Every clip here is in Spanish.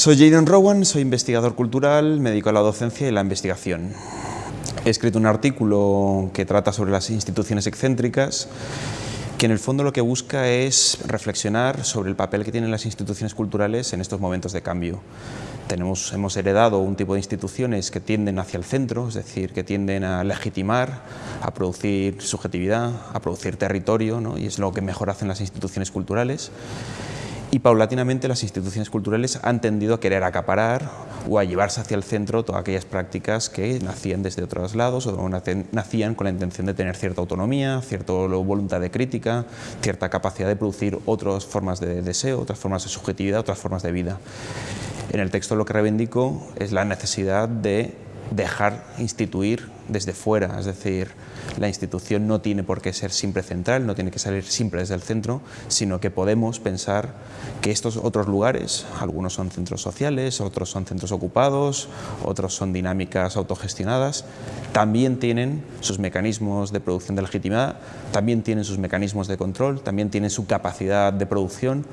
Soy Jaden Rowan, soy investigador cultural, me dedico a la docencia y la investigación. He escrito un artículo que trata sobre las instituciones excéntricas, que en el fondo lo que busca es reflexionar sobre el papel que tienen las instituciones culturales en estos momentos de cambio. Tenemos, hemos heredado un tipo de instituciones que tienden hacia el centro, es decir, que tienden a legitimar, a producir subjetividad, a producir territorio, ¿no? y es lo que mejor hacen las instituciones culturales y paulatinamente las instituciones culturales han tendido a querer acaparar o a llevarse hacia el centro todas aquellas prácticas que nacían desde otros lados o nacían con la intención de tener cierta autonomía, cierta voluntad de crítica, cierta capacidad de producir otras formas de deseo, otras formas de subjetividad, otras formas de vida. En el texto lo que reivindico es la necesidad de dejar instituir desde fuera, es decir, la institución no tiene por qué ser siempre central, no tiene que salir siempre desde el centro, sino que podemos pensar que estos otros lugares, algunos son centros sociales, otros son centros ocupados, otros son dinámicas autogestionadas, también tienen sus mecanismos de producción de legitimidad, también tienen sus mecanismos de control, también tienen su capacidad de producción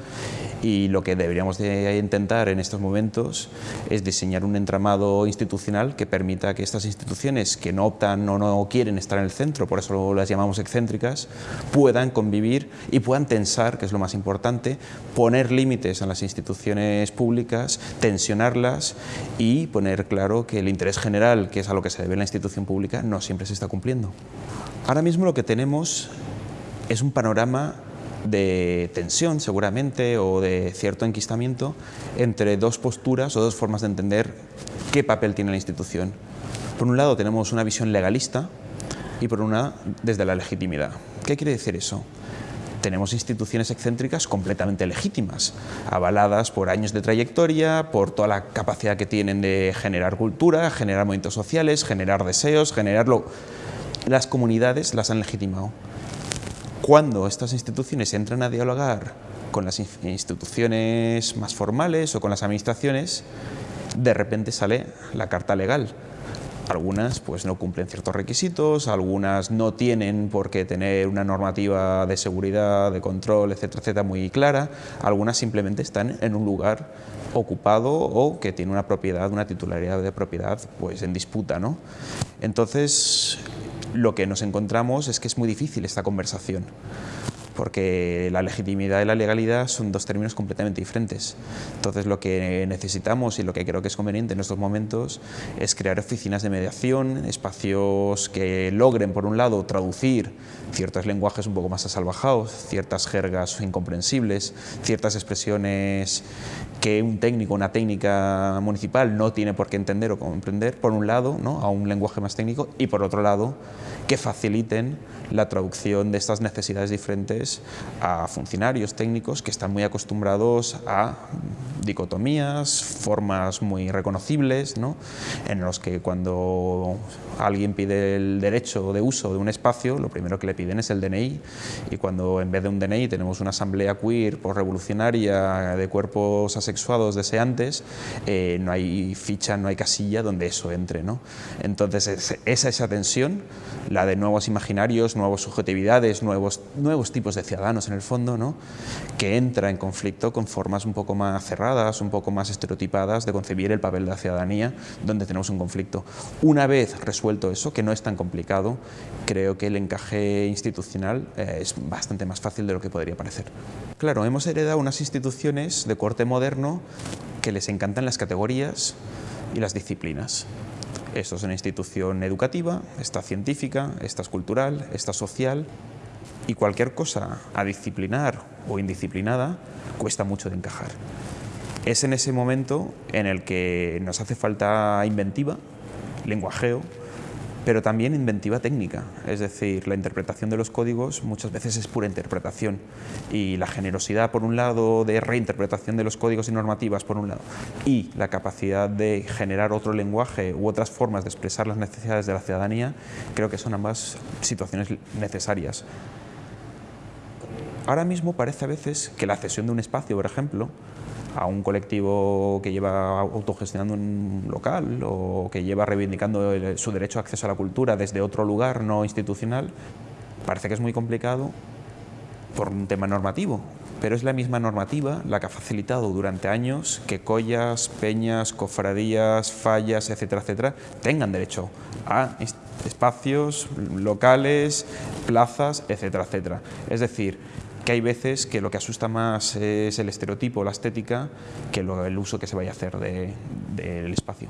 y lo que deberíamos de intentar en estos momentos es diseñar un entramado institucional que permita que estas instituciones que no optan o no quieren estar en el centro, por eso las llamamos excéntricas, puedan convivir y puedan tensar, que es lo más importante, poner límites a las instituciones públicas, tensionarlas y poner claro que el interés general, que es a lo que se debe la institución pública, no siempre se está cumpliendo. Ahora mismo lo que tenemos es un panorama de tensión seguramente o de cierto enquistamiento entre dos posturas o dos formas de entender qué papel tiene la institución. Por un lado tenemos una visión legalista y por una desde la legitimidad. ¿Qué quiere decir eso? tenemos instituciones excéntricas completamente legítimas, avaladas por años de trayectoria, por toda la capacidad que tienen de generar cultura, generar movimientos sociales, generar deseos, generarlo. Las comunidades las han legitimado cuando estas instituciones entran a dialogar con las instituciones más formales o con las administraciones, de repente sale la carta legal. Algunas pues, no cumplen ciertos requisitos, algunas no tienen por qué tener una normativa de seguridad, de control, etcétera, etcétera, muy clara, algunas simplemente están en un lugar ocupado o que tiene una propiedad, una titularidad de propiedad pues, en disputa. ¿no? Entonces, lo que nos encontramos es que es muy difícil esta conversación porque la legitimidad y la legalidad son dos términos completamente diferentes. Entonces lo que necesitamos y lo que creo que es conveniente en estos momentos es crear oficinas de mediación, espacios que logren, por un lado, traducir ciertos lenguajes un poco más asalvajados, ciertas jergas incomprensibles, ciertas expresiones que un técnico, una técnica municipal no tiene por qué entender o comprender, por un lado, ¿no? a un lenguaje más técnico, y por otro lado, que faciliten la traducción de estas necesidades diferentes a funcionarios técnicos que están muy acostumbrados a dicotomías, formas muy reconocibles, ¿no? en los que cuando alguien pide el derecho de uso de un espacio, lo primero que le piden es el DNI, y cuando en vez de un DNI tenemos una asamblea queer por revolucionaria de cuerpos asexuados deseantes, eh, no hay ficha, no hay casilla donde eso entre. ¿no? Entonces, esa, esa tensión, la de nuevos imaginarios, nuevas subjetividades, nuevos, nuevos tipos de ciudadanos en el fondo, ¿no? que entra en conflicto con formas un poco más cerradas, un poco más estereotipadas de concebir el papel de la ciudadanía, donde tenemos un conflicto. Una vez resuelto eso, que no es tan complicado, creo que el encaje institucional eh, es bastante más fácil de lo que podría parecer. Claro, hemos heredado unas instituciones de corte moderno que les encantan las categorías y las disciplinas. Esto es una institución educativa, esta científica, esta es cultural, esta social y cualquier cosa a disciplinar o indisciplinada cuesta mucho de encajar. Es en ese momento en el que nos hace falta inventiva, lenguajeo, pero también inventiva técnica, es decir, la interpretación de los códigos muchas veces es pura interpretación y la generosidad por un lado de reinterpretación de los códigos y normativas por un lado y la capacidad de generar otro lenguaje u otras formas de expresar las necesidades de la ciudadanía, creo que son ambas situaciones necesarias. Ahora mismo parece a veces que la cesión de un espacio, por ejemplo, a un colectivo que lleva autogestionando un local o que lleva reivindicando su derecho a acceso a la cultura desde otro lugar no institucional, parece que es muy complicado por un tema normativo, pero es la misma normativa la que ha facilitado durante años que collas, peñas, cofradías, fallas, etcétera, etcétera, tengan derecho a espacios locales, plazas, etcétera, etcétera. Es decir, que hay veces que lo que asusta más es el estereotipo, la estética, que el uso que se vaya a hacer del espacio.